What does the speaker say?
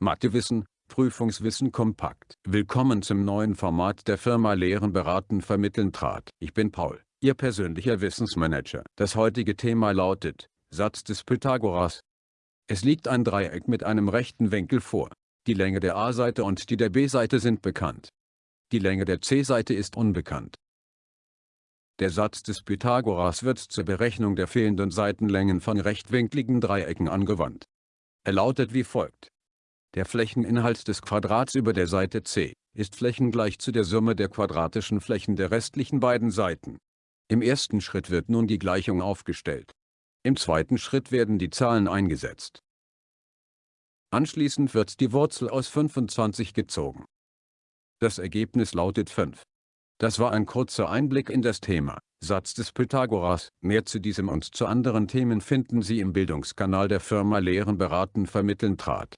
Mathewissen, Prüfungswissen kompakt. Willkommen zum neuen Format der Firma Lehren beraten vermitteln trat. Ich bin Paul, Ihr persönlicher Wissensmanager. Das heutige Thema lautet, Satz des Pythagoras. Es liegt ein Dreieck mit einem rechten Winkel vor. Die Länge der A-Seite und die der B-Seite sind bekannt. Die Länge der C-Seite ist unbekannt. Der Satz des Pythagoras wird zur Berechnung der fehlenden Seitenlängen von rechtwinkligen Dreiecken angewandt. Er lautet wie folgt. Der Flächeninhalt des Quadrats über der Seite c ist flächengleich zu der Summe der quadratischen Flächen der restlichen beiden Seiten. Im ersten Schritt wird nun die Gleichung aufgestellt. Im zweiten Schritt werden die Zahlen eingesetzt. Anschließend wird die Wurzel aus 25 gezogen. Das Ergebnis lautet 5. Das war ein kurzer Einblick in das Thema, Satz des Pythagoras. Mehr zu diesem und zu anderen Themen finden Sie im Bildungskanal der Firma Lehren beraten vermitteln trat.